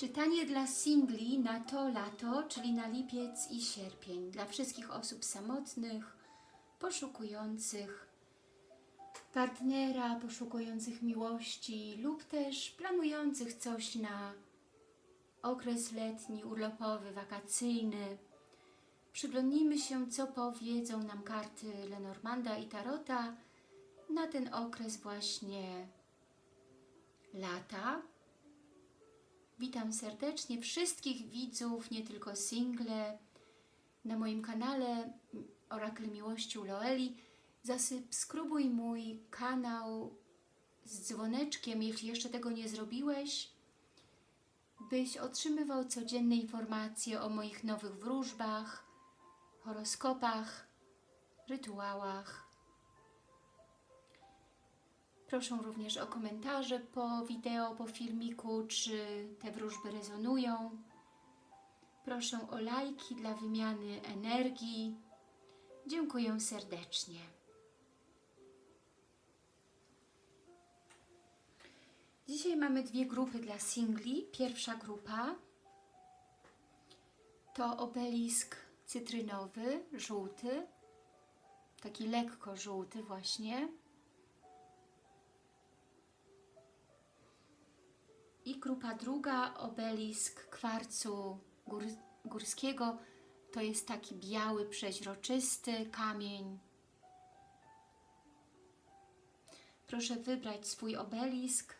Czytanie dla singli na to lato, czyli na lipiec i sierpień. Dla wszystkich osób samotnych, poszukujących partnera, poszukujących miłości lub też planujących coś na okres letni, urlopowy, wakacyjny. Przyglądnijmy się, co powiedzą nam karty Lenormanda i Tarota na ten okres właśnie lata. Witam serdecznie wszystkich widzów, nie tylko single, na moim kanale Orakle Miłości u Loeli. Zasubskrybuj mój kanał z dzwoneczkiem, jeśli jeszcze tego nie zrobiłeś, byś otrzymywał codzienne informacje o moich nowych wróżbach, horoskopach, rytuałach. Proszę również o komentarze po wideo, po filmiku, czy te wróżby rezonują. Proszę o lajki dla wymiany energii. Dziękuję serdecznie. Dzisiaj mamy dwie grupy dla singli. Pierwsza grupa to obelisk cytrynowy, żółty, taki lekko żółty właśnie. I grupa druga, obelisk kwarcu gór, górskiego, to jest taki biały, przeźroczysty kamień. Proszę wybrać swój obelisk.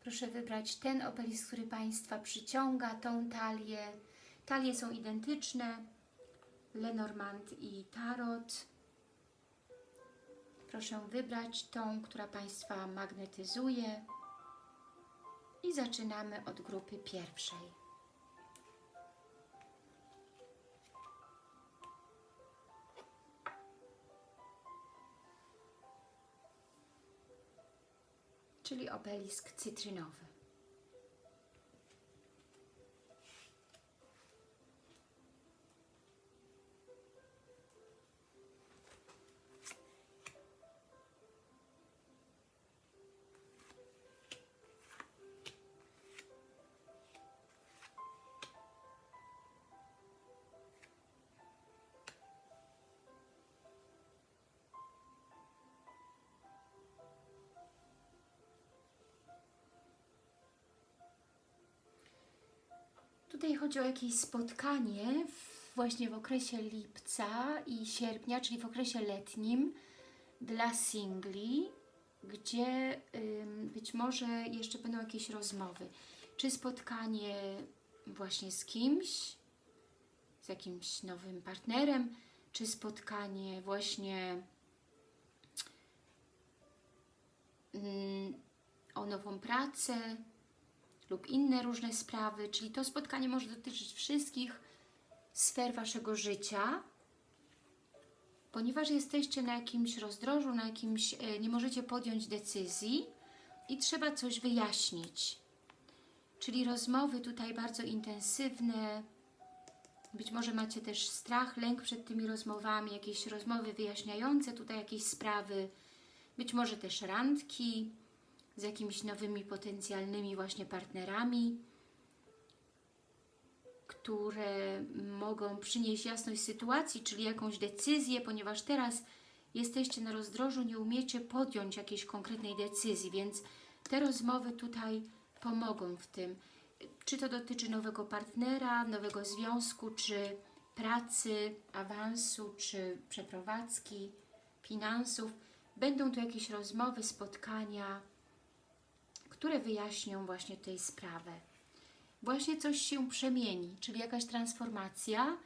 Proszę wybrać ten obelisk, który Państwa przyciąga, tą talię. Talie są identyczne, Lenormand i Tarot. Proszę wybrać tą, która Państwa magnetyzuje. I zaczynamy od grupy pierwszej. Czyli obelisk cytrynowy. Tutaj chodzi o jakieś spotkanie w, właśnie w okresie lipca i sierpnia, czyli w okresie letnim dla singli, gdzie ym, być może jeszcze będą jakieś rozmowy. Czy spotkanie właśnie z kimś, z jakimś nowym partnerem, czy spotkanie właśnie ym, o nową pracę, lub inne różne sprawy, czyli to spotkanie może dotyczyć wszystkich sfer Waszego życia, ponieważ jesteście na jakimś rozdrożu, na jakimś, nie możecie podjąć decyzji i trzeba coś wyjaśnić. Czyli rozmowy tutaj bardzo intensywne, być może macie też strach, lęk przed tymi rozmowami, jakieś rozmowy wyjaśniające tutaj jakieś sprawy, być może też randki, z jakimiś nowymi potencjalnymi właśnie partnerami, które mogą przynieść jasność sytuacji, czyli jakąś decyzję, ponieważ teraz jesteście na rozdrożu, nie umiecie podjąć jakiejś konkretnej decyzji, więc te rozmowy tutaj pomogą w tym. Czy to dotyczy nowego partnera, nowego związku, czy pracy, awansu, czy przeprowadzki, finansów. Będą tu jakieś rozmowy, spotkania, które wyjaśnią właśnie tej sprawę. Właśnie coś się przemieni, czyli jakaś transformacja,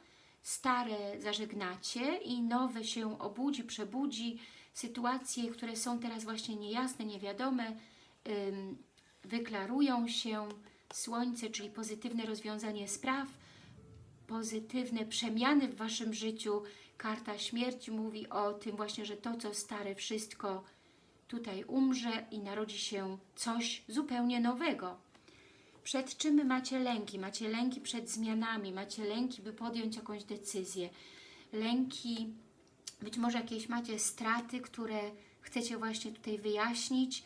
stare zażegnacie i nowe się obudzi, przebudzi, sytuacje, które są teraz właśnie niejasne, niewiadome, wyklarują się, słońce, czyli pozytywne rozwiązanie spraw, pozytywne przemiany w Waszym życiu, karta śmierci mówi o tym właśnie, że to co stare wszystko tutaj umrze i narodzi się coś zupełnie nowego. Przed czym macie lęki? Macie lęki przed zmianami, macie lęki, by podjąć jakąś decyzję. Lęki, być może jakieś macie straty, które chcecie właśnie tutaj wyjaśnić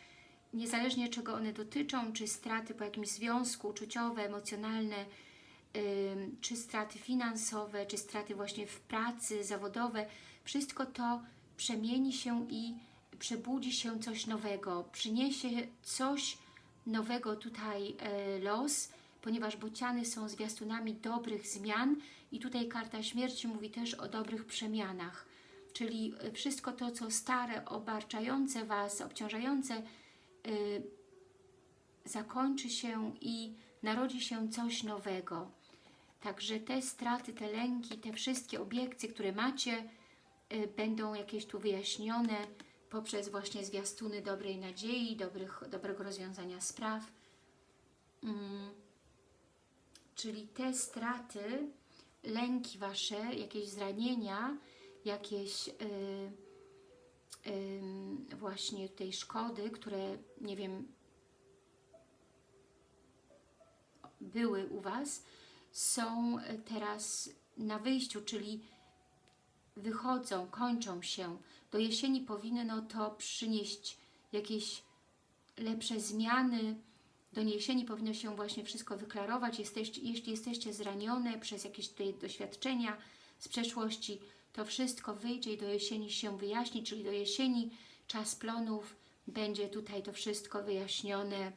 niezależnie czego one dotyczą, czy straty po jakimś związku, uczuciowe, emocjonalne, czy straty finansowe, czy straty właśnie w pracy, zawodowe, wszystko to przemieni się i przebudzi się coś nowego, przyniesie coś nowego tutaj e, los, ponieważ bociany są zwiastunami dobrych zmian i tutaj karta śmierci mówi też o dobrych przemianach, czyli e, wszystko to, co stare, obarczające Was, obciążające, y, zakończy się i narodzi się coś nowego. Także te straty, te lęki, te wszystkie obiekcje, które macie, będą jakieś tu wyjaśnione poprzez właśnie zwiastuny dobrej nadziei, dobrych, dobrego rozwiązania spraw. Mm. Czyli te straty, lęki Wasze, jakieś zranienia, jakieś yy, yy, właśnie tej szkody, które, nie wiem, były u Was, są teraz na wyjściu, czyli wychodzą, kończą się. Do jesieni powinno to przynieść jakieś lepsze zmiany. Do jesieni powinno się właśnie wszystko wyklarować. Jeśli jesteście zranione przez jakieś tutaj doświadczenia z przeszłości, to wszystko wyjdzie i do jesieni się wyjaśni, czyli do jesieni czas plonów będzie tutaj to wszystko wyjaśnione,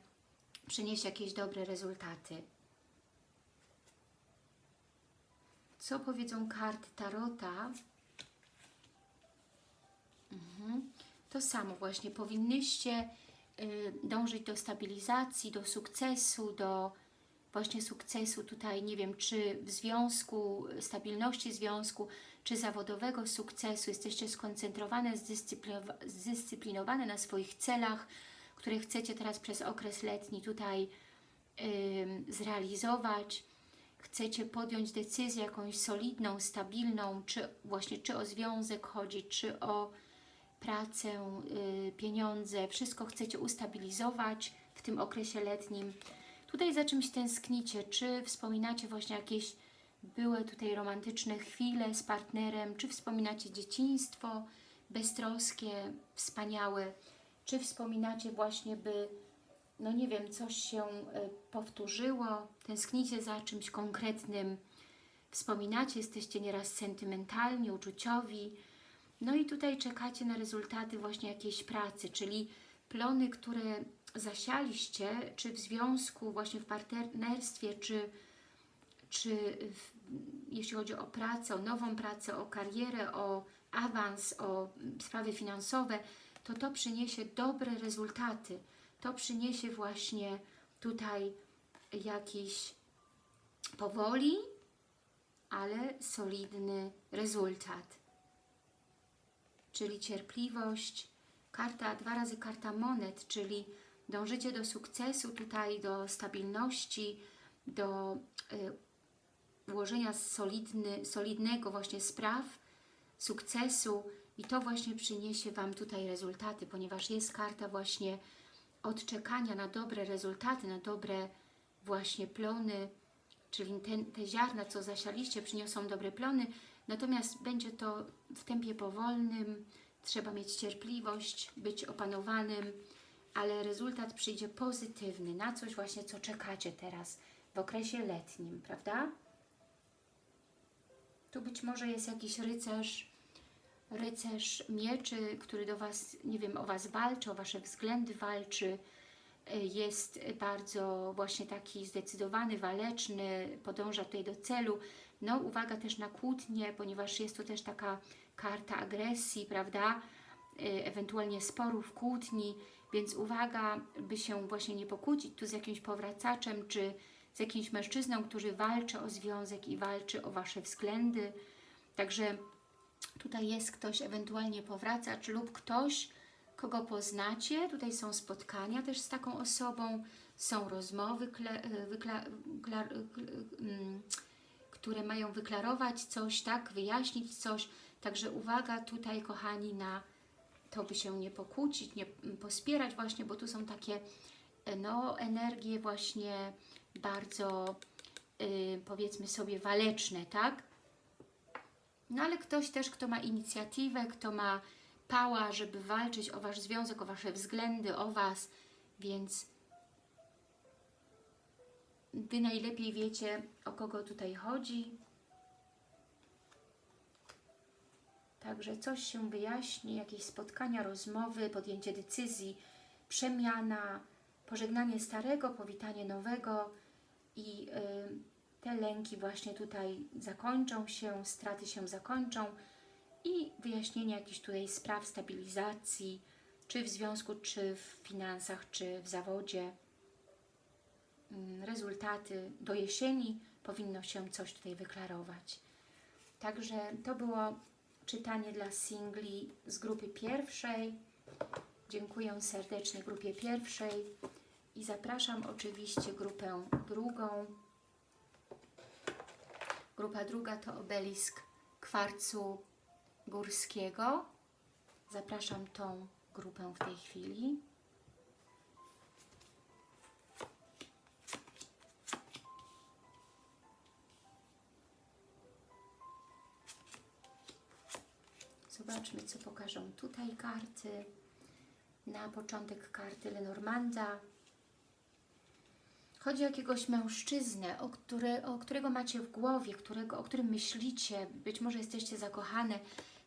przyniesie jakieś dobre rezultaty. Co powiedzą karty Tarota? Mhm. To samo właśnie, powinnyście y, dążyć do stabilizacji, do sukcesu, do właśnie sukcesu tutaj, nie wiem, czy w związku, stabilności związku, czy zawodowego sukcesu, jesteście skoncentrowane, zdyscyplinowane na swoich celach, które chcecie teraz przez okres letni tutaj zrealizować, chcecie podjąć decyzję jakąś solidną, stabilną, czy właśnie czy o związek chodzi, czy o pracę, y, pieniądze, wszystko chcecie ustabilizować w tym okresie letnim. Tutaj za czymś tęsknicie, czy wspominacie właśnie jakieś były tutaj romantyczne chwile z partnerem, czy wspominacie dzieciństwo beztroskie, wspaniałe, czy wspominacie właśnie, by, no nie wiem, coś się y, powtórzyło, tęsknicie za czymś konkretnym, wspominacie, jesteście nieraz sentymentalni, uczuciowi, no i tutaj czekacie na rezultaty właśnie jakiejś pracy, czyli plony, które zasialiście, czy w związku, właśnie w partnerstwie, czy, czy w, jeśli chodzi o pracę, o nową pracę, o karierę, o awans, o sprawy finansowe, to to przyniesie dobre rezultaty. To przyniesie właśnie tutaj jakiś powoli, ale solidny rezultat czyli cierpliwość. Karta, dwa razy karta monet, czyli dążycie do sukcesu, tutaj do stabilności, do y, ułożenia solidny, solidnego właśnie spraw, sukcesu i to właśnie przyniesie Wam tutaj rezultaty, ponieważ jest karta właśnie odczekania na dobre rezultaty, na dobre właśnie plony, czyli te, te ziarna, co zasialiście, przyniosą dobre plony, Natomiast będzie to w tempie powolnym, trzeba mieć cierpliwość, być opanowanym, ale rezultat przyjdzie pozytywny, na coś właśnie, co czekacie teraz w okresie letnim, prawda? Tu być może jest jakiś rycerz, rycerz mieczy, który do Was, nie wiem, o Was walczy, o Wasze względy walczy, jest bardzo właśnie taki zdecydowany, waleczny, podąża tutaj do celu, no uwaga też na kłótnie, ponieważ jest to też taka karta agresji, prawda? Y, ewentualnie sporów, kłótni, więc uwaga, by się właśnie nie pokłócić tu z jakimś powracaczem, czy z jakimś mężczyzną, który walczy o związek i walczy o Wasze względy. Także tutaj jest ktoś, ewentualnie powracacz lub ktoś, kogo poznacie. Tutaj są spotkania też z taką osobą, są rozmowy, kle, y, wykla, klar, y, które mają wyklarować coś, tak, wyjaśnić coś. Także uwaga tutaj, kochani, na to, by się nie pokłócić, nie pospierać właśnie, bo tu są takie no, energie właśnie bardzo, yy, powiedzmy sobie, waleczne, tak? No ale ktoś też, kto ma inicjatywę, kto ma pała, żeby walczyć o Wasz związek, o Wasze względy, o Was, Więc Wy najlepiej wiecie, o kogo tutaj chodzi. Także coś się wyjaśni, jakieś spotkania, rozmowy, podjęcie decyzji, przemiana, pożegnanie starego, powitanie nowego i y, te lęki właśnie tutaj zakończą się, straty się zakończą i wyjaśnienie jakichś tutaj spraw stabilizacji, czy w związku, czy w finansach, czy w zawodzie. Mm, Rezultaty do jesieni powinno się coś tutaj wyklarować. Także to było czytanie dla singli z grupy pierwszej. Dziękuję serdecznie grupie pierwszej i zapraszam oczywiście grupę drugą. Grupa druga to obelisk kwarcu górskiego. Zapraszam tą grupę w tej chwili. Zobaczmy, co pokażą tutaj karty. Na początek karty Lenormanda. Chodzi o jakiegoś mężczyznę, o, który, o którego macie w głowie, którego, o którym myślicie, być może jesteście zakochane.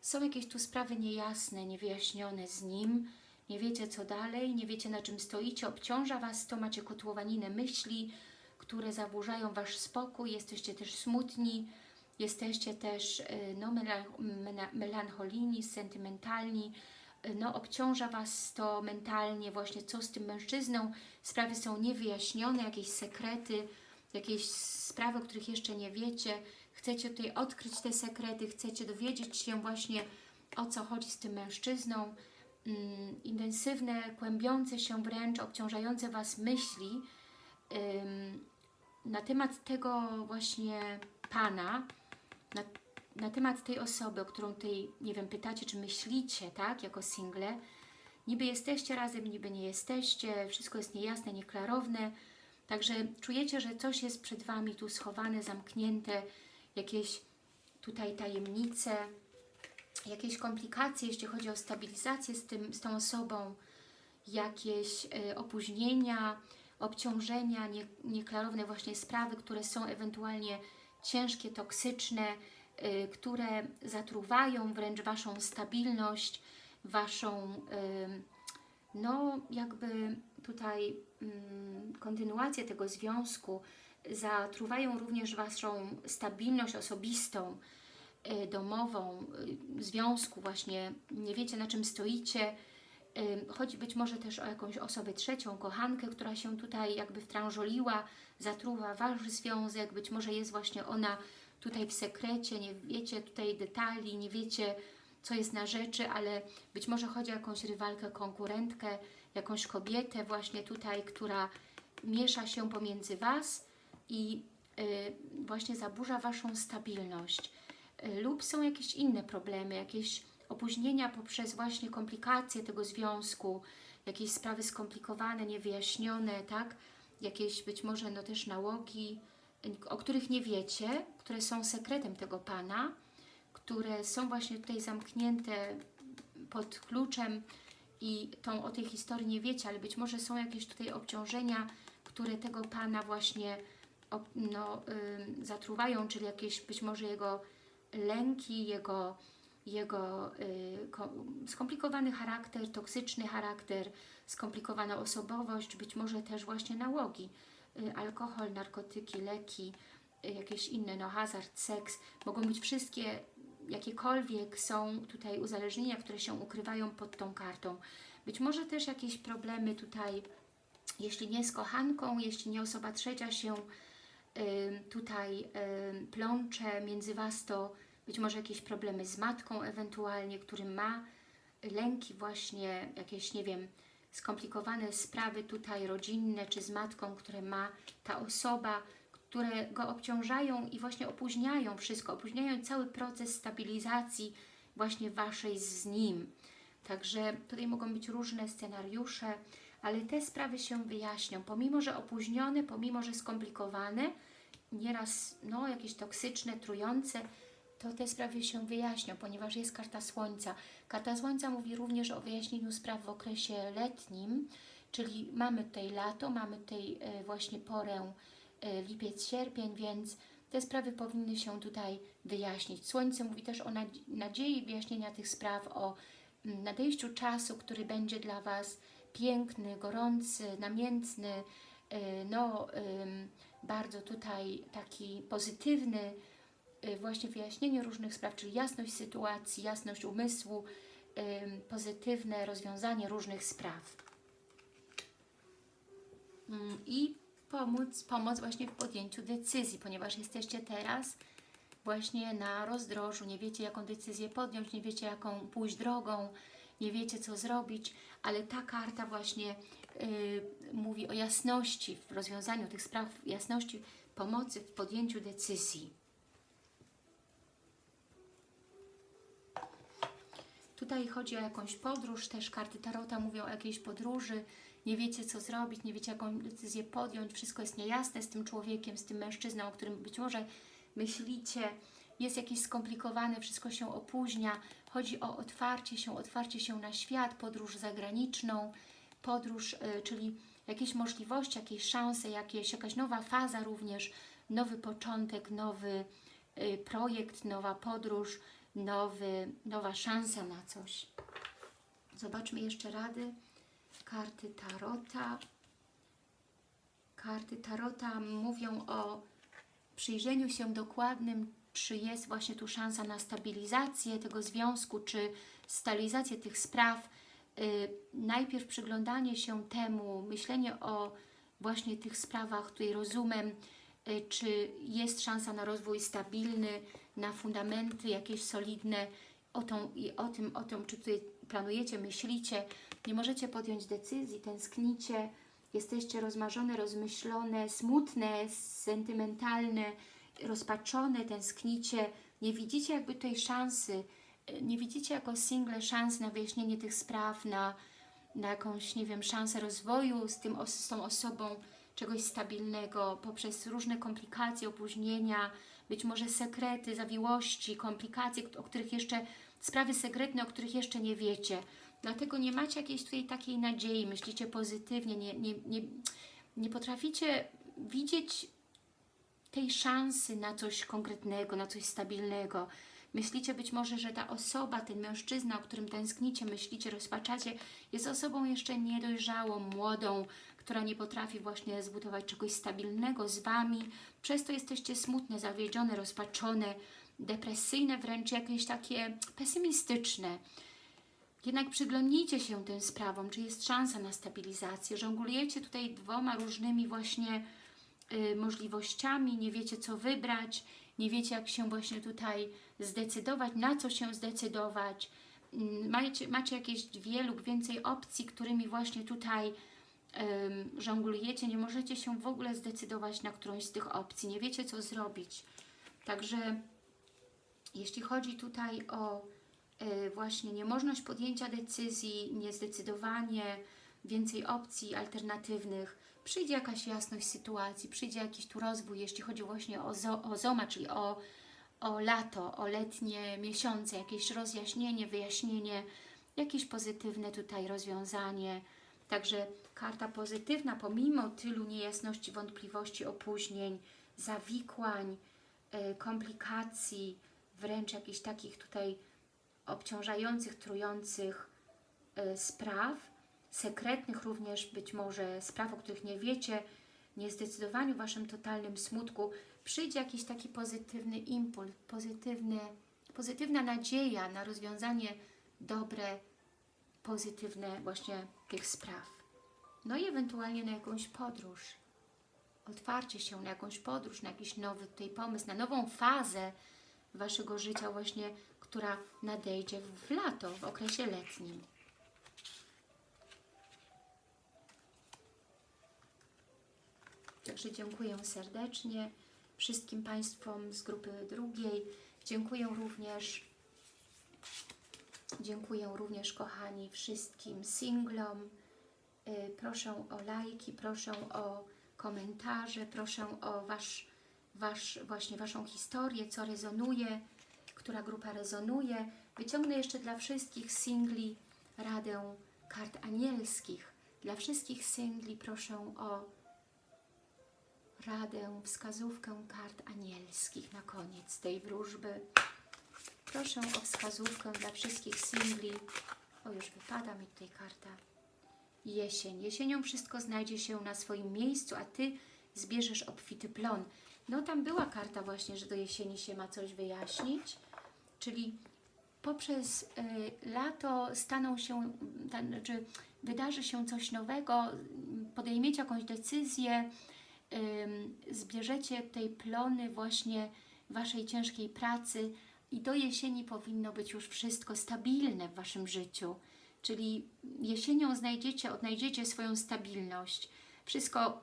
Są jakieś tu sprawy niejasne, niewyjaśnione z nim, nie wiecie co dalej, nie wiecie na czym stoicie, obciąża Was to, macie kotłowaninę myśli, które zaburzają Wasz spokój, jesteście też smutni, jesteście też y, no, melancholijni, sentymentalni, y, no, obciąża Was to mentalnie, właśnie co z tym mężczyzną, sprawy są niewyjaśnione, jakieś sekrety, jakieś sprawy, o których jeszcze nie wiecie, chcecie tutaj odkryć te sekrety, chcecie dowiedzieć się właśnie o co chodzi z tym mężczyzną, mm, intensywne, kłębiące się wręcz, obciążające Was myśli na temat tego właśnie Pana, na, na temat tej osoby, o którą tutaj, nie wiem, pytacie, czy myślicie, tak, jako single, niby jesteście razem, niby nie jesteście, wszystko jest niejasne, nieklarowne, także czujecie, że coś jest przed Wami tu schowane, zamknięte, jakieś tutaj tajemnice, jakieś komplikacje, jeśli chodzi o stabilizację z, tym, z tą osobą, jakieś y, opóźnienia, obciążenia, nie, nieklarowne właśnie sprawy, które są ewentualnie ciężkie, toksyczne, y, które zatruwają wręcz Waszą stabilność, Waszą, y, no jakby tutaj mm, kontynuację tego związku, zatruwają również Waszą stabilność osobistą, y, domową, związku właśnie, nie wiecie na czym stoicie, chodzi być może też o jakąś osobę trzecią, kochankę, która się tutaj jakby wtrążoliła, zatruwa Wasz związek, być może jest właśnie ona tutaj w sekrecie, nie wiecie tutaj detali, nie wiecie co jest na rzeczy, ale być może chodzi o jakąś rywalkę, konkurentkę, jakąś kobietę właśnie tutaj, która miesza się pomiędzy Was i y, właśnie zaburza Waszą stabilność. Y, lub są jakieś inne problemy, jakieś opóźnienia poprzez właśnie komplikacje tego związku, jakieś sprawy skomplikowane, niewyjaśnione, tak? Jakieś być może no też nałogi, o których nie wiecie, które są sekretem tego Pana, które są właśnie tutaj zamknięte pod kluczem i tą o tej historii nie wiecie, ale być może są jakieś tutaj obciążenia, które tego Pana właśnie no, zatruwają, czyli jakieś być może jego lęki, jego, jego y, ko- skomplikowany charakter, toksyczny charakter, skomplikowana osobowość, być może też właśnie nałogi, y, alkohol, narkotyki, leki, y, jakieś inne, no hazard, seks, mogą być wszystkie, jakiekolwiek są tutaj uzależnienia, które się ukrywają pod tą kartą. Być może też jakieś problemy tutaj, jeśli nie z kochanką, jeśli nie osoba trzecia się tutaj plącze między Was, to być może jakieś problemy z matką ewentualnie, który ma lęki właśnie, jakieś, nie wiem, skomplikowane sprawy tutaj rodzinne, czy z matką, które ma ta osoba, które go obciążają i właśnie opóźniają wszystko, opóźniają cały proces stabilizacji właśnie Waszej z nim. Także tutaj mogą być różne scenariusze, ale te sprawy się wyjaśnią, pomimo, że opóźnione, pomimo, że skomplikowane, nieraz no, jakieś toksyczne, trujące, to te sprawy się wyjaśnią, ponieważ jest karta Słońca. Karta Słońca mówi również o wyjaśnieniu spraw w okresie letnim, Czyli mamy tutaj lato, mamy tutaj e, właśnie porę e, lipiec, sierpień, więc te sprawy powinny się tutaj wyjaśnić. Słońce mówi też o nadzi- nadziei wyjaśnienia tych spraw, o mm, nadejściu czasu, który będzie dla Was piękny, gorący, namiętny, e, no bardzo tutaj taki pozytywny, właśnie wyjaśnienie różnych spraw, czyli jasność sytuacji, jasność umysłu, pozytywne rozwiązanie różnych spraw. Mm, I pomóc, pomoc właśnie w podjęciu decyzji, ponieważ jesteście teraz właśnie na rozdrożu, nie wiecie jaką decyzję podjąć, nie wiecie jaką pójść drogą, nie wiecie co zrobić, ale ta karta właśnie y, mówi o jasności w rozwiązaniu tych spraw, jasności pomocy w podjęciu decyzji. Tutaj chodzi o jakąś podróż, też karty Tarota mówią o jakiejś podróży, nie wiecie co zrobić, nie wiecie jaką decyzję podjąć, wszystko jest niejasne z tym człowiekiem, z tym mężczyzną, o którym być może myślicie, jest jakieś skomplikowane, wszystko się opóźnia, chodzi o otwarcie się, otwarcie się na świat, podróż zagraniczną, podróż, y, czyli jakieś możliwości, jakieś szanse, jakieś, jakaś nowa faza również, nowy początek, nowy y, projekt, nowa podróż, nowy, nowa szansa na coś. Zobaczmy jeszcze rady. Karty Tarota. Karty Tarota mówią o przyjrzeniu się dokładnym, czy jest właśnie tu szansa na stabilizację tego związku, czy stabilizację tych spraw. Yy, najpierw przyglądanie się temu, myślenie o właśnie tych sprawach tutaj rozumem, yy, czy jest szansa na rozwój stabilny, na fundamenty jakieś solidne, o, tą, i o tym, o tym, czy tutaj planujecie, myślicie, nie możecie podjąć decyzji, tęsknicie, jesteście rozmarzone, rozmyślone, smutne, sentymentalne, rozpaczone, tęsknicie, nie widzicie jakby tej szansy, nie widzicie jako single szans na wyjaśnienie tych spraw, na, na jakąś, nie wiem, szansę rozwoju z, tym, z tą osobą, czegoś stabilnego, poprzez różne komplikacje, opóźnienia, być może sekrety, zawiłości, komplikacje, o których jeszcze, sprawy sekretne, o których jeszcze nie wiecie. Dlatego nie macie jakiejś tutaj takiej nadziei, myślicie pozytywnie, nie, nie, nie, nie potraficie widzieć tej szansy na coś konkretnego, na coś stabilnego. Myślicie być może, że ta osoba, ten mężczyzna, o którym tęsknicie, myślicie, rozpaczacie, jest osobą jeszcze niedojrzałą, młodą, która nie potrafi właśnie zbudować czegoś stabilnego z Wami. Przez to jesteście smutne, zawiedzione, rozpaczone, depresyjne, wręcz jakieś takie pesymistyczne. Jednak przyglądnijcie się tym sprawom, czy jest szansa na stabilizację. Żonglujecie tutaj dwoma różnymi właśnie y, możliwościami, nie wiecie co wybrać, nie wiecie jak się właśnie tutaj zdecydować, na co się zdecydować. Mm, Macie, macie jakieś dwie lub więcej opcji, którymi właśnie tutaj ym, żonglujecie, nie możecie się w ogóle zdecydować na którąś z tych opcji, nie wiecie co zrobić. Także jeśli chodzi tutaj o y, właśnie niemożność podjęcia decyzji, niezdecydowanie, więcej opcji alternatywnych, przyjdzie jakaś jasność sytuacji, przyjdzie jakiś tu rozwój, jeśli chodzi właśnie o, zo, o zoma, czyli o, o lato, o letnie miesiące, jakieś rozjaśnienie, wyjaśnienie, jakieś pozytywne tutaj rozwiązanie. Także karta pozytywna, pomimo tylu niejasności, wątpliwości, opóźnień, zawikłań, y, komplikacji, wręcz jakichś takich tutaj obciążających, trujących y, spraw, sekretnych również być może spraw, o których nie wiecie, niezdecydowaniu, Waszym totalnym smutku, przyjdzie jakiś taki pozytywny impuls, pozytywny, pozytywna nadzieja na rozwiązanie dobre, pozytywne właśnie tych spraw. No i ewentualnie na jakąś podróż. Otwarcie się na jakąś podróż, na jakiś nowy tutaj pomysł, na nową fazę Waszego życia właśnie, która nadejdzie w lato, w okresie letnim. Także dziękuję serdecznie wszystkim Państwom z grupy drugiej. Dziękuję również, dziękuję również kochani wszystkim singlom. Y, Proszę o lajki, proszę o komentarze, proszę o wasz, wasz, właśnie Waszą historię, co rezonuje, która grupa rezonuje. Wyciągnę jeszcze dla wszystkich singli radę kart anielskich. Dla wszystkich singli proszę o radę, wskazówkę kart anielskich na koniec tej wróżby. Proszę o wskazówkę dla wszystkich singli. O, już wypada mi tutaj karta. Jesień. Jesienią wszystko znajdzie się na swoim miejscu, a Ty zbierzesz obfity plon. No tam była karta właśnie, że do jesieni się ma coś wyjaśnić, czyli poprzez y, lato staną się, ta, znaczy wydarzy się coś nowego, podejmiecie jakąś decyzję, zbierzecie tej plony właśnie Waszej ciężkiej pracy i do jesieni powinno być już wszystko stabilne w Waszym życiu. Czyli jesienią znajdziecie, odnajdziecie swoją stabilność. Wszystko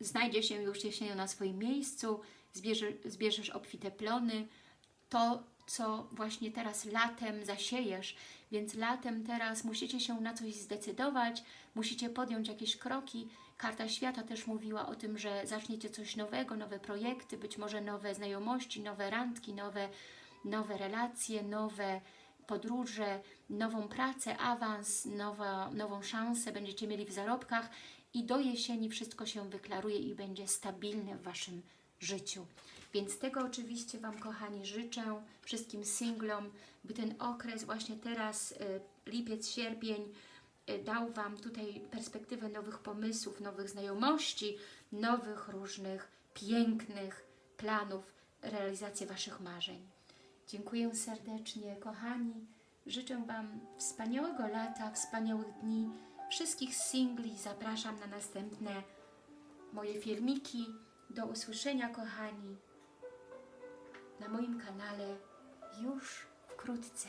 znajdzie się już jesienią na swoim miejscu, zbierze, zbierzesz obfite plony, to, co właśnie teraz latem zasiejesz, więc latem teraz musicie się na coś zdecydować, musicie podjąć jakieś kroki. Karta Świata też mówiła o tym, że zaczniecie coś nowego, nowe projekty, być może nowe znajomości, nowe randki, nowe, nowe relacje, nowe podróże, nową pracę, awans, nowa, nową szansę będziecie mieli w zarobkach i do jesieni wszystko się wyklaruje i będzie stabilne w Waszym życiu. Więc tego oczywiście Wam, kochani, życzę wszystkim singlom, by ten okres właśnie teraz, y, lipiec, sierpień, dał Wam tutaj perspektywę nowych pomysłów, nowych znajomości, nowych różnych pięknych planów, realizację Waszych marzeń. Dziękuję serdecznie, kochani. Życzę Wam wspaniałego lata, wspaniałych dni. Wszystkich singli zapraszam na następne moje filmiki. Do usłyszenia, kochani, na moim kanale już wkrótce.